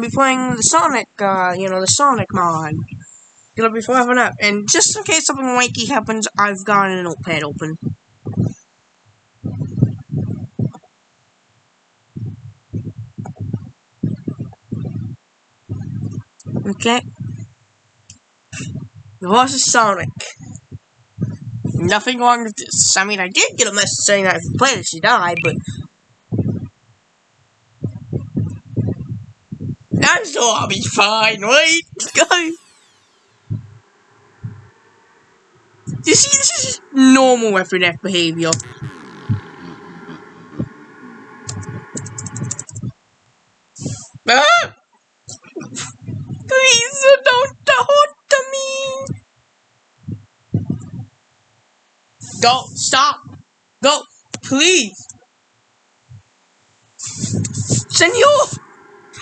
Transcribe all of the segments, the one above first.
be playing the Sonic, uh, you know, the Sonic mod. It'll be forever up. And just in case something wanky happens, I've got a notepad open. Okay. The horse is Sonic. Nothing wrong with this. I mean, I did get a message saying that if you play this, you die, but... I'm sure I'll be fine, right? Go! You see, this is normal everyday behavior. Ah! Please don't to me! Go, stop! Go, please! Senor!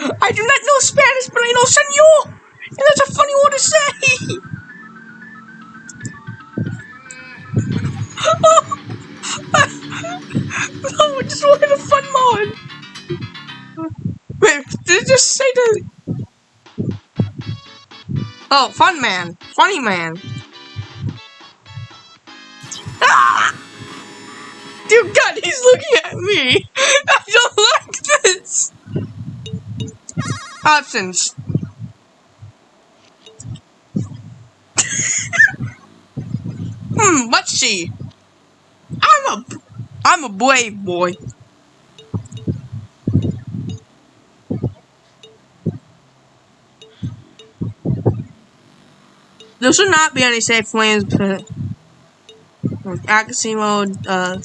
I do not know Spanish, but I know senor! And that's a funny word to say! oh! no, I just wanted a fun mod! Wait, did it just say the... Oh, fun man. Funny man. Ah! Dear God, he's looking at me. I don't Options. hmm, see. I'm a, I'm a brave boy. There should not be any safe lanes, but accuracy mode, uh,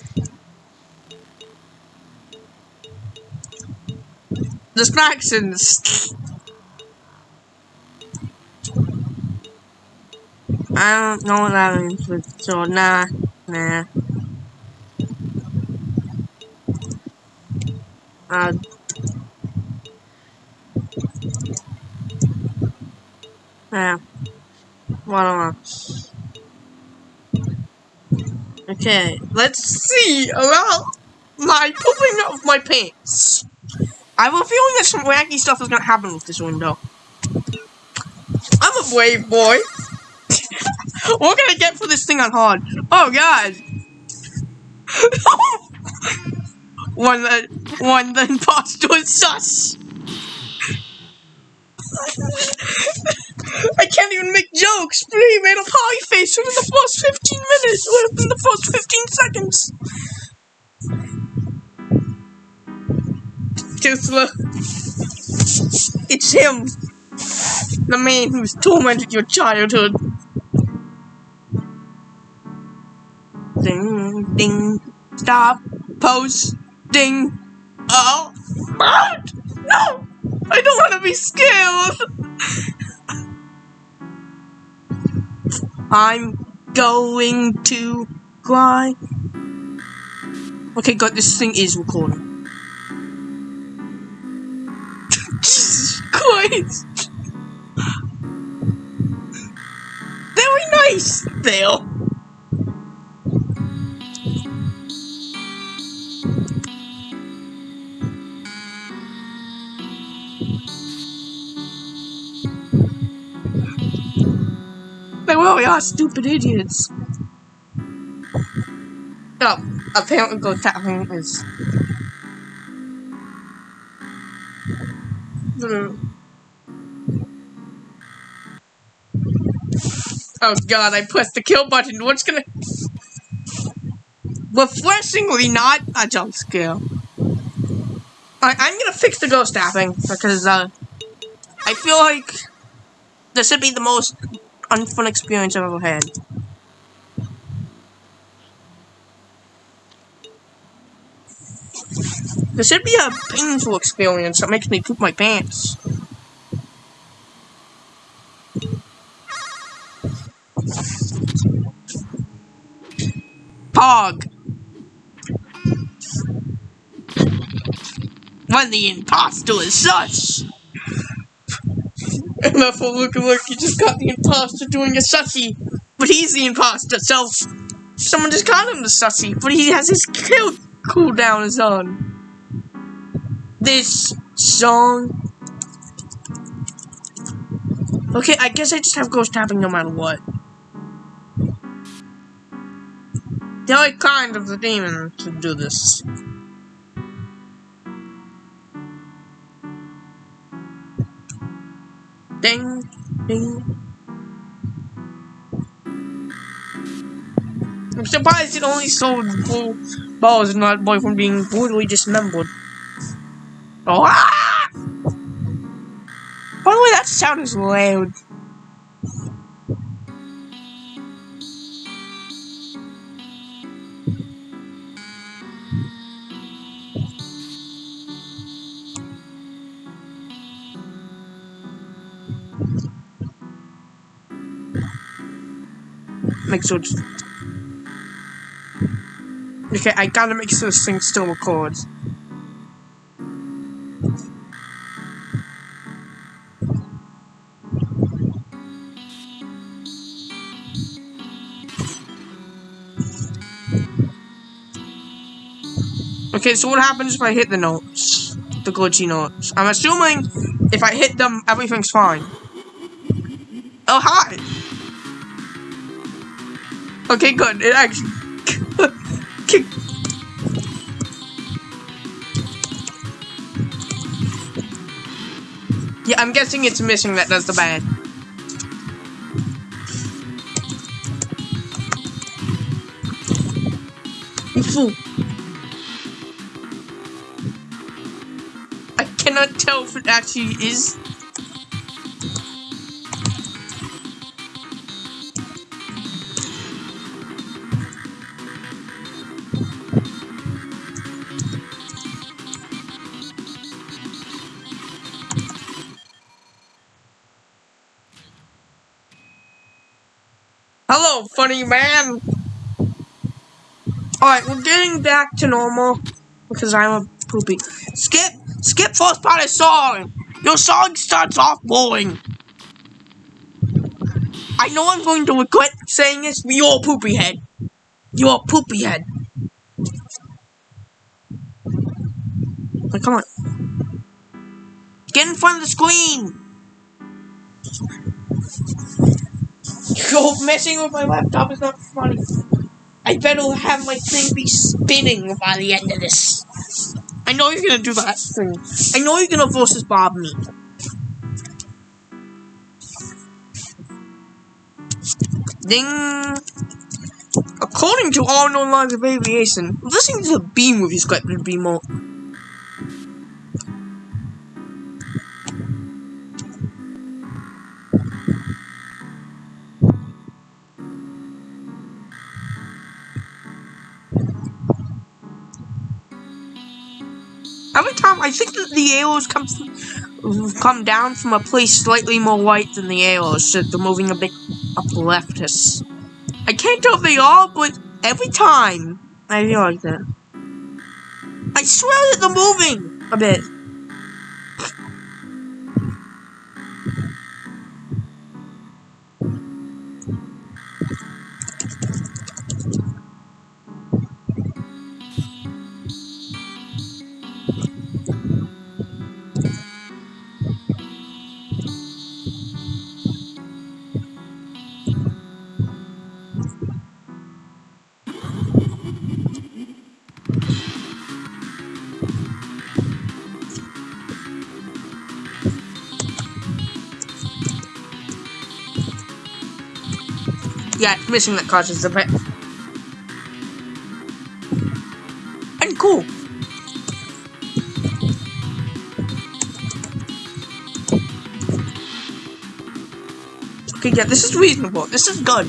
distractions. I don't know what that means, so nah, nah. Uh, yeah. What else? Okay, let's see about my pooping of my pants. I have a feeling that some wacky stuff is gonna happen with this window. I'm a brave boy. what can I get for this thing on hard? Oh god. one the one the imposter is sus. I can't even make jokes. He made a pie face within the first 15 minutes, within the first 15 seconds. Too slow. It's him. The man who's tormented your childhood. Ding, ding, stop, pose, ding. Oh, what? No! I don't want to be scared! I'm going to cry. Okay, God, this thing is recording. Jesus Christ! Very nice, Bill. They really are stupid idiots. Oh, apparently ghost tapping is. Oh god, I pressed the kill button. What's gonna... Refreshingly not a jump scare. I I'm gonna fix the ghost tapping because, uh... I feel like this should be the most unfun experience I've ever had. This should be a painful experience that makes me poop my pants. Pog. When the imposter is that's what look look, you just got the imposter doing a sussy. But he's the imposter, so someone just called him the sussy, but he has his kill cooldown is on. This song Okay, I guess I just have ghost tapping no matter what. The only kind of the demon to do this. Ding, ding. I'm surprised it only sold full balls and not boy from being brutally dismembered. Oh, ah! By the way, that sound is loud. Make sure. Okay, I gotta make sure this thing still records. Okay, so what happens if I hit the notes? The glitchy notes. I'm assuming if I hit them, everything's fine. Oh, hi! Okay, good. It actually... yeah, I'm guessing it's missing that does the bad. Fool. I cannot tell if it actually is Hello, funny man. Alright, we're getting back to normal because I'm a poopy. Skip, skip first part of song. Your song starts off boring. I know I'm going to regret saying this, but you're a poopy head. You're a poopy head. Like, come on. Get in front of the screen. Go messing with my laptop is not funny. I better have my thing be spinning by the end of this. I know you're gonna do that thing. I know you're gonna versus Bob me. Ding! According to all known lines of aviation, listening to the B movie script would be more Every time I think that the arrows come come down from a place slightly more white than the arrows, so they're moving a bit up leftist. I can't tell if they are, but every time I feel like that. I swear that they're moving a bit. Yeah, missing that card is a bit. And cool. Okay, yeah, this is reasonable. This is good.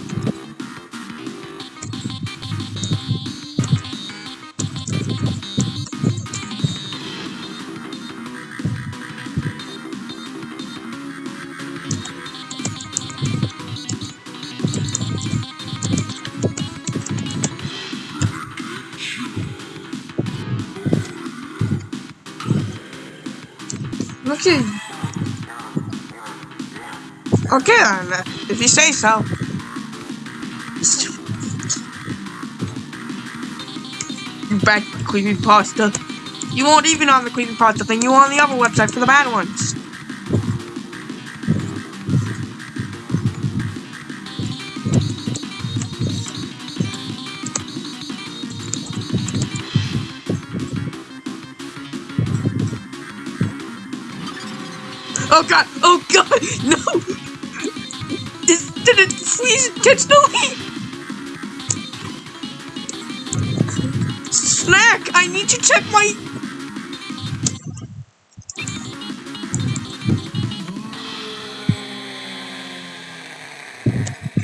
Okay. If you say so. You bad creepy pasta. You weren't even on the creepy pasta thing, you were on the other website for the bad ones. Oh god! Oh god! No! Is, did it freeze intentionally? Snack! I need to check my...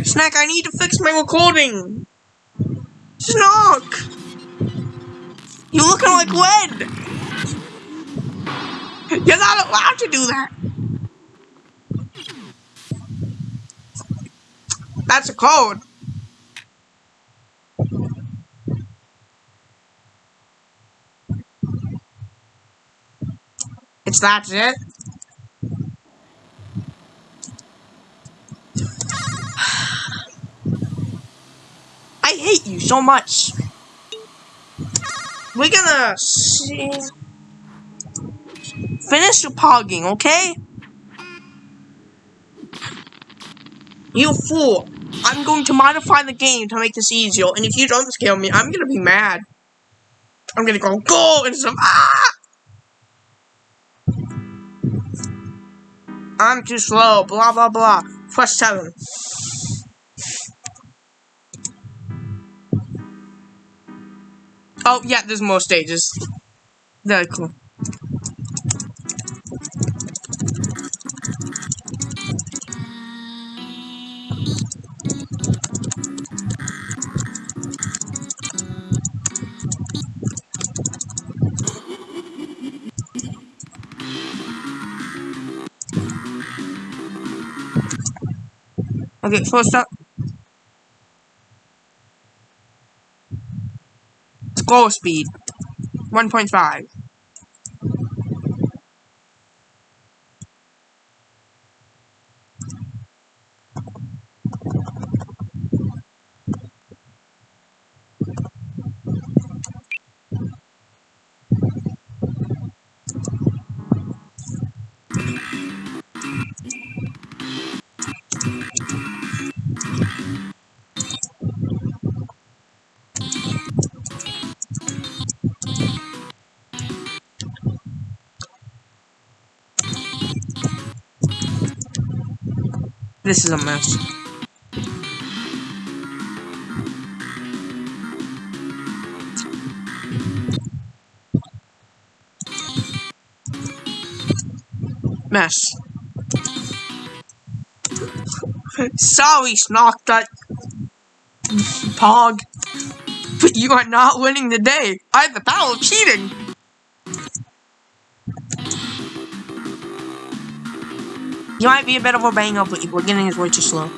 Snack, I need to fix my recording! Snack! You're looking like lead! You're not allowed to do that! That's a code. It's that's it. I hate you so much. We're gonna see. Finish your pogging, okay? You fool! I'm going to modify the game to make this easier, and if you don't scale me, I'm gonna be mad. I'm gonna go go and some ah! I'm too slow, blah blah blah. Press 7. Oh, yeah, there's more stages. Very cool. Okay, first up. Scroll speed. 1.5. This is a mess. Mess. Sorry, Snark, that Pog. But you are not winning the day. I have the power of cheating. You might be a bit of a banger, but your beginning is way too slow.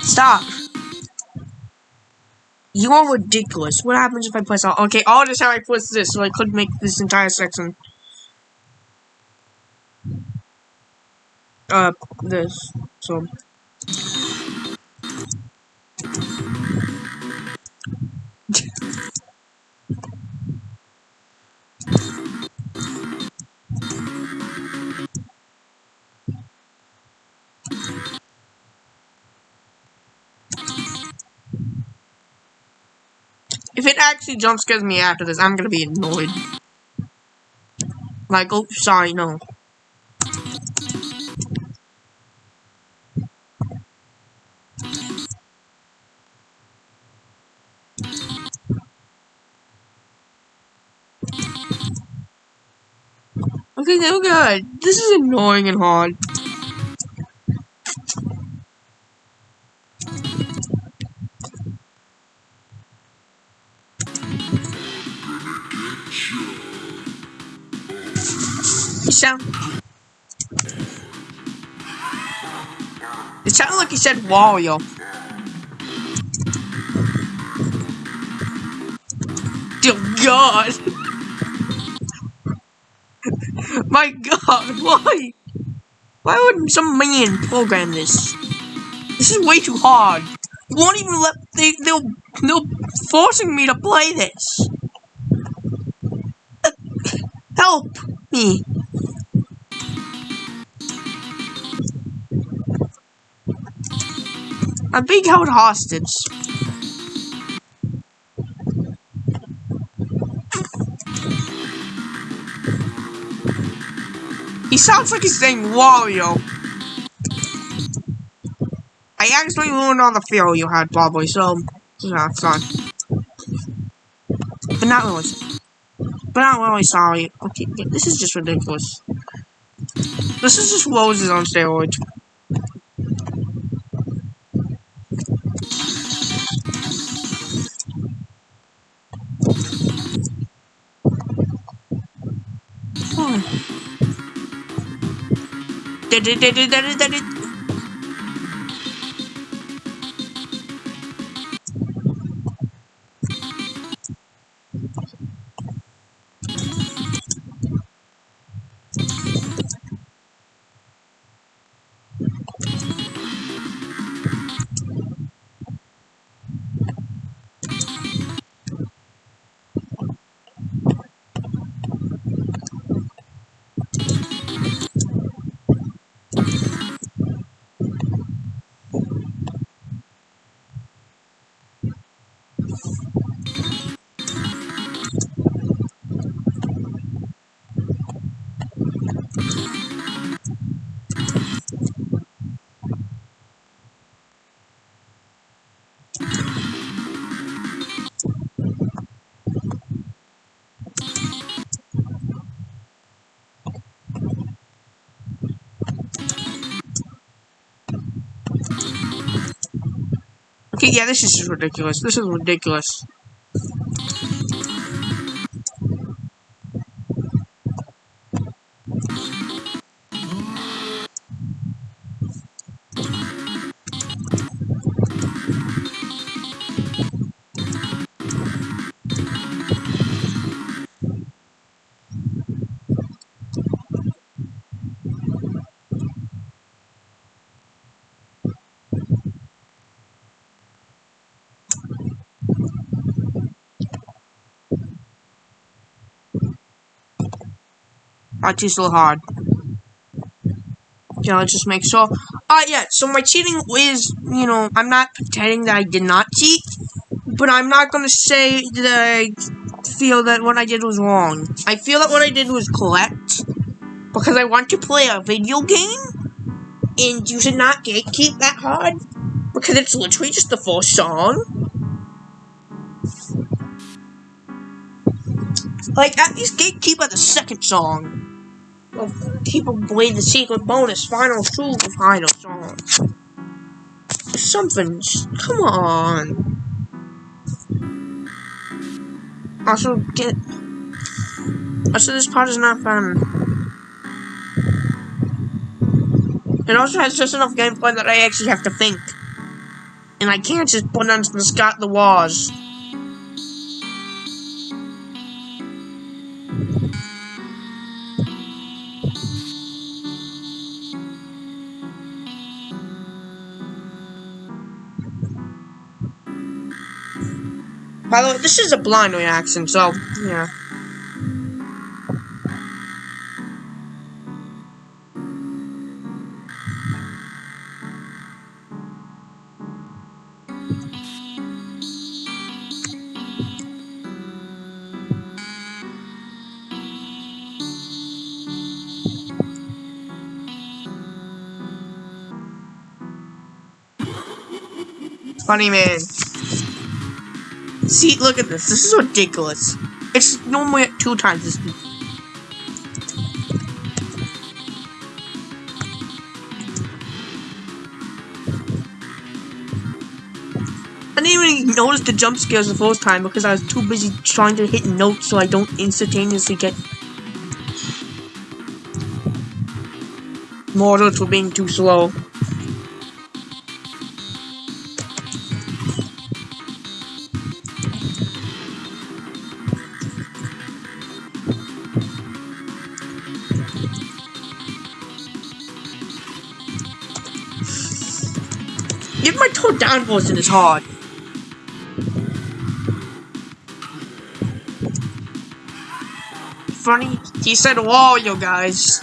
Stop. You are ridiculous. What happens if I press all? Okay, all this how I press this, so I could make this entire section. Uh, this. So. Actually jump scares me after this, I'm gonna be annoyed. Like, oh, sorry, no. Okay, no good. This is annoying and hard. Sounded like he said Wario. Dear God. My God, why? Why would some man program this? This is way too hard. You won't even let they they'll they'll forcing me to play this. Uh, help me. I'm being held hostage. He sounds like he's saying Wario. I actually ruined all the feel you had, probably, so, yeah, it's fine. But not really. But not really sorry. Okay, this is just ridiculous. This is just roses on steroids. Did it, did it, did it, did it. Okay, yeah, this is ridiculous. This is ridiculous. Actually, so hard. Yeah, let's just make sure. Uh, yeah, so my cheating is, you know, I'm not pretending that I did not cheat, but I'm not gonna say that I feel that what I did was wrong. I feel that what I did was correct, because I want to play a video game, and you should not gatekeep that hard, because it's literally just the first song. Like, at least gatekeep at the second song people play the secret bonus final two final song. Something, come on. Also, get. Also, this part is not fun. It also has just enough gameplay that I actually have to think. And I can't just put on the Scott the Wars. By the way, this is a blind reaction, so, yeah. Funny man. See, look at this. This is ridiculous. It's normally at two times this. I didn't even notice the jump scares the first time because I was too busy trying to hit notes so I don't instantaneously get mortals for being too slow. Toe is hard. Funny, he said wall, you guys.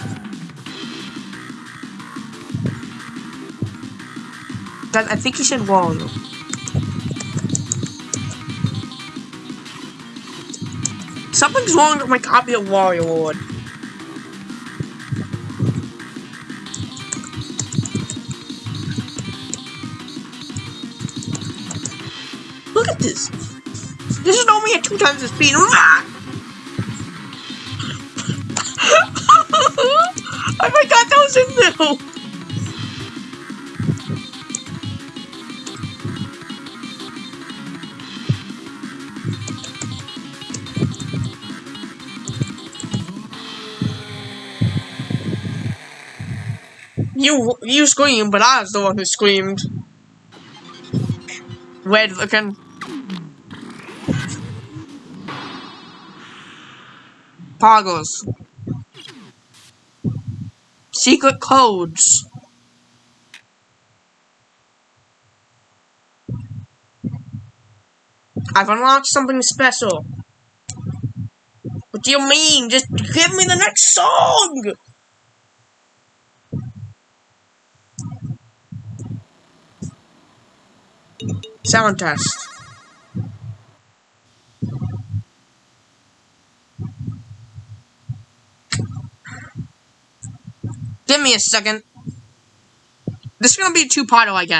I think he said Wario. Something's wrong with my copy of Wario World. This. This is only at two times the speed. Ah! I forgot that was in there. You you screamed, but I was the one who screamed. Wait again. Poggles. Secret codes. I've unlocked something special. What do you mean? Just give me the next song! Sound test. Give me a second. This is gonna be a two-parter, I guess.